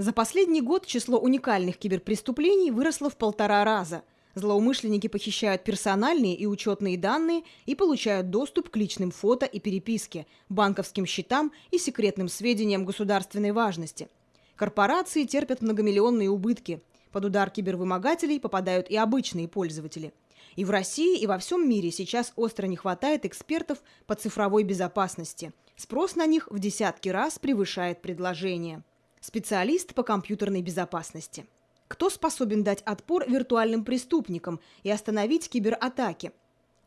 За последний год число уникальных киберпреступлений выросло в полтора раза. Злоумышленники похищают персональные и учетные данные и получают доступ к личным фото и переписке, банковским счетам и секретным сведениям государственной важности. Корпорации терпят многомиллионные убытки. Под удар кибервымогателей попадают и обычные пользователи. И в России, и во всем мире сейчас остро не хватает экспертов по цифровой безопасности. Спрос на них в десятки раз превышает предложение специалист по компьютерной безопасности. Кто способен дать отпор виртуальным преступникам и остановить кибератаки?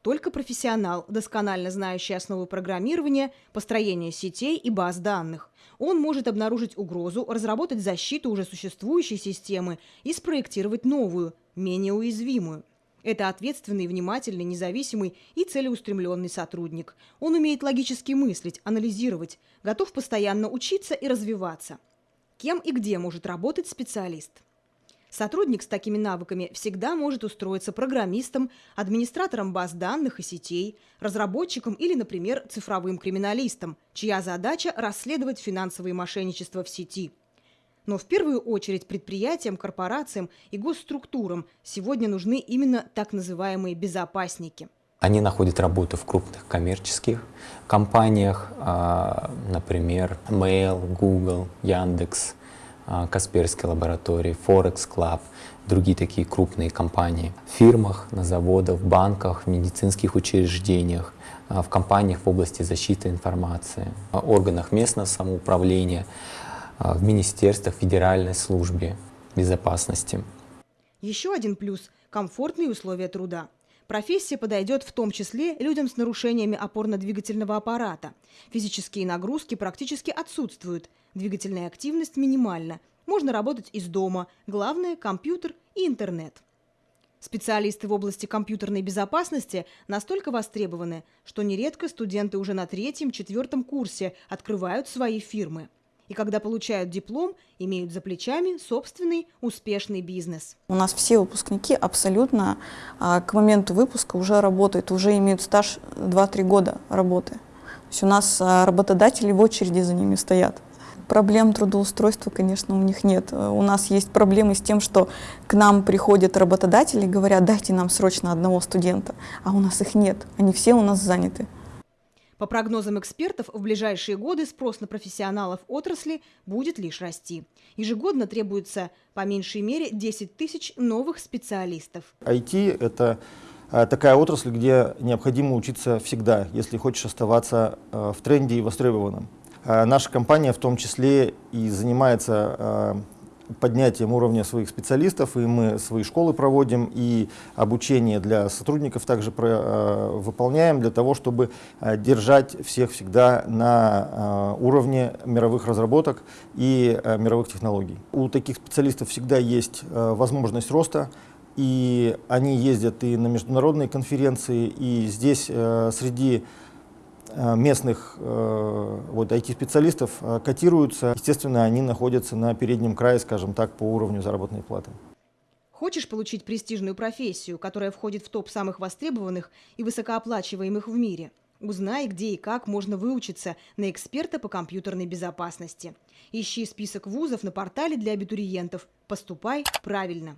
Только профессионал, досконально знающий основы программирования, построения сетей и баз данных. Он может обнаружить угрозу, разработать защиту уже существующей системы и спроектировать новую, менее уязвимую. Это ответственный, внимательный, независимый и целеустремленный сотрудник. Он умеет логически мыслить, анализировать, готов постоянно учиться и развиваться кем и где может работать специалист. Сотрудник с такими навыками всегда может устроиться программистом, администратором баз данных и сетей, разработчиком или, например, цифровым криминалистом, чья задача – расследовать финансовые мошенничества в сети. Но в первую очередь предприятиям, корпорациям и госструктурам сегодня нужны именно так называемые безопасники – они находят работу в крупных коммерческих компаниях, а, например, Mail, Google, Яндекс, а, Касперские лаборатории, Forex Club, другие такие крупные компании. В фирмах, на заводах, в банках, в медицинских учреждениях, а, в компаниях в области защиты информации, в органах местного самоуправления, в министерствах, федеральной службе безопасности. Еще один плюс – комфортные условия труда. Профессия подойдет в том числе людям с нарушениями опорно-двигательного аппарата. Физические нагрузки практически отсутствуют, двигательная активность минимальна. Можно работать из дома, главное – компьютер и интернет. Специалисты в области компьютерной безопасности настолько востребованы, что нередко студенты уже на третьем-четвертом курсе открывают свои фирмы и когда получают диплом, имеют за плечами собственный успешный бизнес. У нас все выпускники абсолютно а, к моменту выпуска уже работают, уже имеют стаж 2-3 года работы. То есть у нас а, работодатели в очереди за ними стоят. Проблем трудоустройства, конечно, у них нет. У нас есть проблемы с тем, что к нам приходят работодатели и говорят, дайте нам срочно одного студента, а у нас их нет, они все у нас заняты. По прогнозам экспертов, в ближайшие годы спрос на профессионалов отрасли будет лишь расти. Ежегодно требуется по меньшей мере 10 тысяч новых специалистов. IT – это э, такая отрасль, где необходимо учиться всегда, если хочешь оставаться э, в тренде и востребованным. Э, наша компания в том числе и занимается поднятием уровня своих специалистов, и мы свои школы проводим, и обучение для сотрудников также про, э, выполняем для того, чтобы э, держать всех всегда на э, уровне мировых разработок и э, мировых технологий. У таких специалистов всегда есть э, возможность роста, и они ездят и на международные конференции, и здесь э, среди местных э, вот, IT-специалистов э, котируются. Естественно, они находятся на переднем крае, скажем так, по уровню заработной платы. Хочешь получить престижную профессию, которая входит в топ самых востребованных и высокооплачиваемых в мире? Узнай, где и как можно выучиться на эксперта по компьютерной безопасности. Ищи список вузов на портале для абитуриентов. Поступай правильно.